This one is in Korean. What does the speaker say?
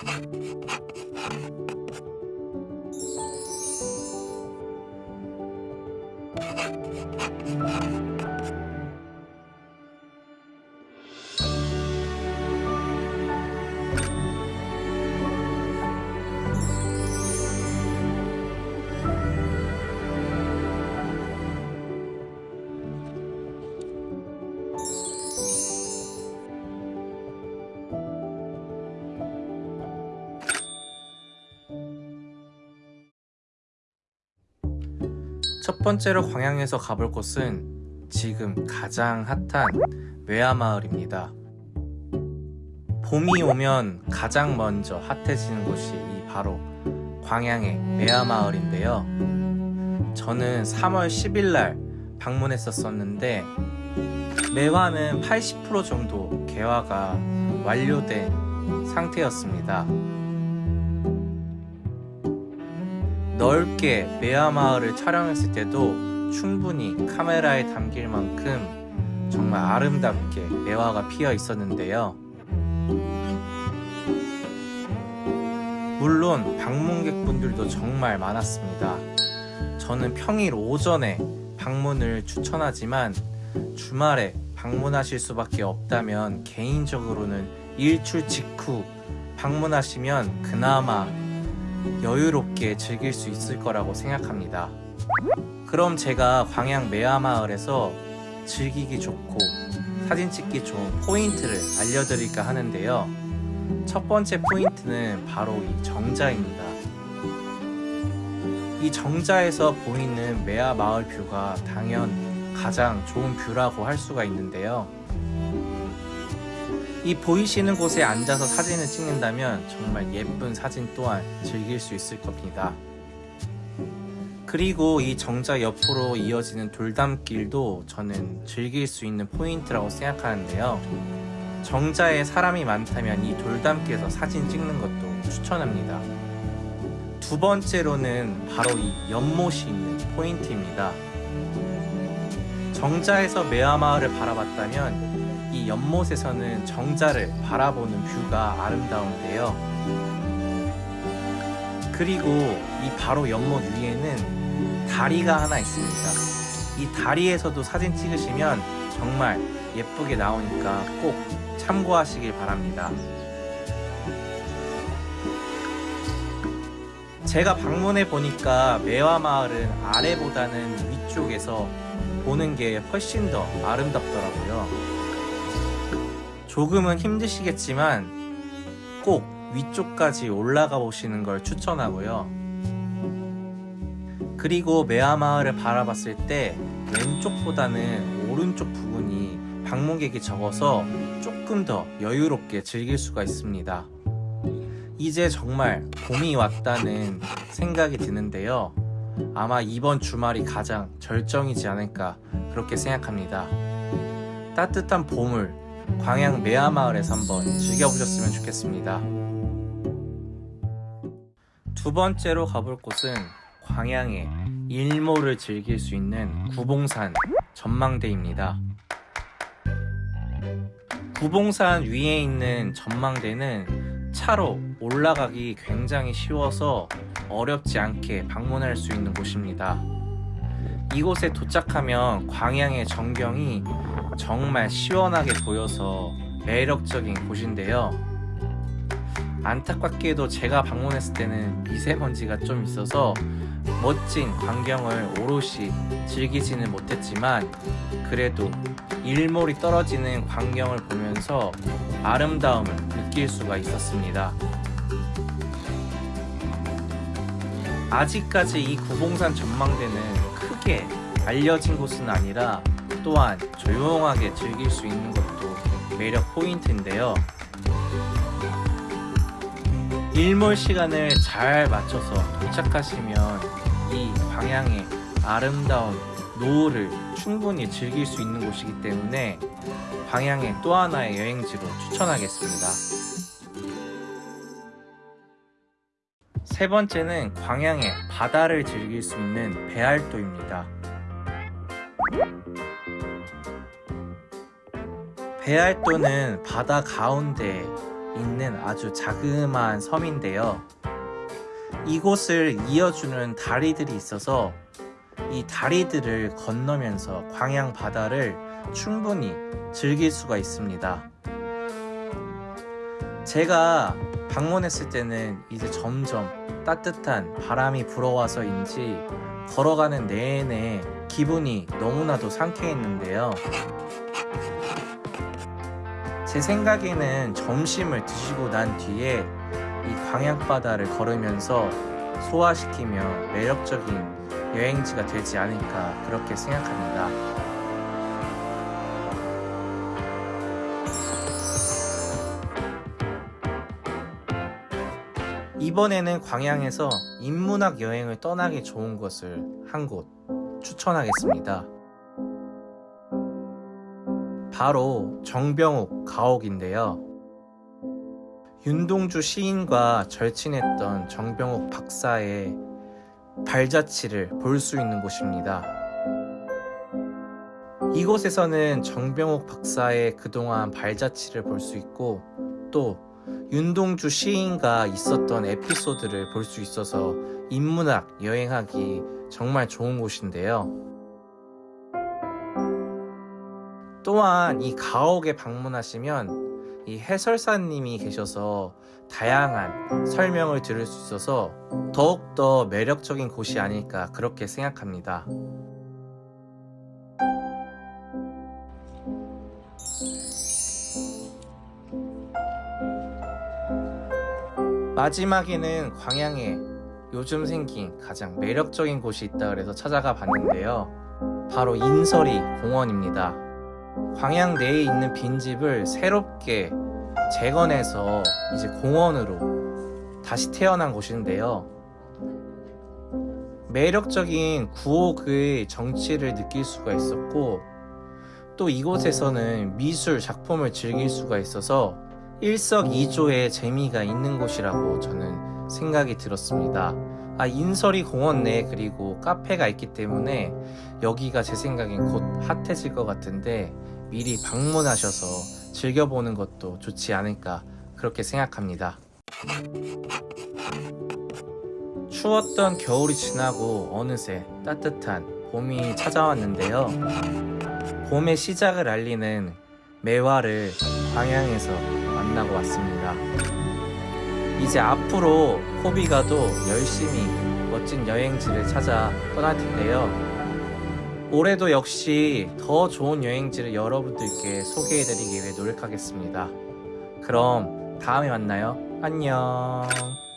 you 첫 번째로 광양에서 가볼 곳은 지금 가장 핫한 외야마을입니다. 봄이 오면 가장 먼저 핫해지는 곳이 이 바로 광양의 매야마을인데요. 저는 3월 10일 날 방문했었었는데 매화는 80% 정도 개화가 완료된 상태였습니다. 넓게 매화마을을 촬영했을 때도 충분히 카메라에 담길 만큼 정말 아름답게 매화가 피어 있었는데요. 물론 방문객분들도 정말 많았습니다. 저는 평일 오전에 방문을 추천하지만 주말에 방문하실 수밖에 없다면 개인적으로는 일출 직후 방문하시면 그나마 여유롭게 즐길 수 있을 거라고 생각합니다. 그럼 제가 광양 매화마을에서 즐기기 좋고 사진 찍기 좋은 포인트를 알려드릴까 하는데요. 첫 번째 포인트는 바로 이 정자입니다. 이 정자에서 보이는 매화마을 view가 당연 가장 좋은 view라고 할 수가 있는데요. 이 보이시는 곳에 앉아서 사진을 찍는다면 정말 예쁜 사진 또한 즐길 수 있을 겁니다. 그리고 이 정자 옆으로 이어지는 돌담길도 저는 즐길 수 있는 포인트라고 생각하는데요. 정자에 사람이 많다면 이 돌담길에서 사진 찍는 것도 추천합니다. 두 번째로는 바로 이 연못이 있는 포인트입니다. 정자에서 매화마을을 바라봤다면 이 연못에서는 정자를 바라보는 뷰가 아름다운데요. 그리고 이 바로 연못 위에는 다리가 하나 있습니다. 이 다리에서도 사진 찍으시면 정말 예쁘게 나오니까 꼭 참고하시길 바랍니다. 제가 방문해 보니까 매화마을은 아래보다는 위쪽에서 보는 게 훨씬 더 아름답더라고요. 조금은 힘드시겠지만 꼭 위쪽까지 올라가 보시는 걸 추천하고요. 그리고 매화마을을 바라봤을 때 왼쪽보다는 오른쪽 부분이 방문객이 적어서 조금 더 여유롭게 즐길 수가 있습니다. 이제 정말 봄이 왔다는 생각이 드는데요. 아마 이번 주말이 가장 절정이지 않을까 그렇게 생각합니다. 따뜻한 봄을 광양 매화마을에서 한번 즐겨보셨으면 좋겠습니다. 두 번째로 가볼 곳은 광양의 일몰을 즐길 수 있는 구봉산 전망대입니다. 구봉산 위에 있는 전망대는 차로 올라가기 굉장히 쉬워서 어렵지 않게 방문할 수 있는 곳입니다. 이곳에 도착하면 광양의 전경이 정말 시원하게 보여서 매력적인 곳인데요. 안타깝게도 제가 방문했을 때는 미세먼지가 좀 있어서 멋진 광경을 오롯이 즐기지는 못했지만 그래도 일몰이 떨어지는 광경을 보면서 아름다움을 느낄 수가 있었습니다. 아직까지 이 구봉산 전망대는 크게 알려진 곳은 아니라 또한 조용하게 즐길 수 있는 것도 매력 포인트인데요. 일몰 시간을 잘 맞춰서 도착하시면 이 방향의 아름다운 노을을 충분히 즐길 수 있는 곳이기 때문에 방향의 또 하나의 여행지로 추천하겠습니다. 세 번째는 광양의 바다를 즐길 수 있는 배알도입니다 배알도는 바다 가운데 있는 아주 자그마한 섬인데요. 이곳을 이어주는 다리들이 있어서 이 다리들을 건너면서 광양 바다를 충분히 즐길 수가 있습니다. 제가 방문했을 때는 이제 점점 따뜻한 바람이 불어와서인지 걸어가는 내내 기분이 너무나도 상쾌했는데요. 제 생각에는 점심을 드시고 난 뒤에 이 광양바다를 걸으면서 소화시키며 매력적인 여행지가 되지 않을까 그렇게 생각합니다. 이번에는 광양에서 인문학 여행을 떠나기 좋은 곳을 한 곳 추천하겠습니다. 바로 정병욱 가옥인데요. 윤동주 시인과 절친했던 정병욱 박사의 발자취를 볼 수 있는 곳입니다. 이곳에서는 정병욱 박사의 그동안 발자취를 볼 수 있고 또 윤동주 시인과 있었던 에피소드를 볼 수 있어서 인문학 여행하기 정말 좋은 곳인데요. 또한 이 가옥에 방문하시면 이 해설사님이 계셔서 다양한 설명을 들을 수 있어서 더욱더 매력적인 곳이 아닐까 그렇게 생각합니다. 마지막에는 광양에 요즘 생긴 가장 매력적인 곳이 있다 그래서 찾아가 봤는데요. 바로 인설이 공원입니다. 광양 내에 있는 빈집을 새롭게 재건해서 이제 공원으로 다시 태어난 곳인데요. 매력적인 구옥의 정치를 느낄 수가 있었고 또 이곳에서는 미술 작품을 즐길 수가 있어서 일석이조의 재미가 있는 곳이라고 저는 생각이 들었습니다. 아, 인설이 공원 내에 그리고 카페가 있기 때문에 여기가 제 생각엔 곧 핫해질 것 같은데 미리 방문하셔서 즐겨보는 것도 좋지 않을까 그렇게 생각합니다. 추웠던 겨울이 지나고 어느새 따뜻한 봄이 찾아왔는데요. 봄의 시작을 알리는 매화를 광양에서 만나고 왔습니다. 이제 앞으로 코비가도 열심히 멋진 여행지를 찾아 떠날 텐데요. 올해도 역시 더 좋은 여행지를 여러분들께 소개해드리기 위해 노력하겠습니다. 그럼 다음에 만나요. 안녕.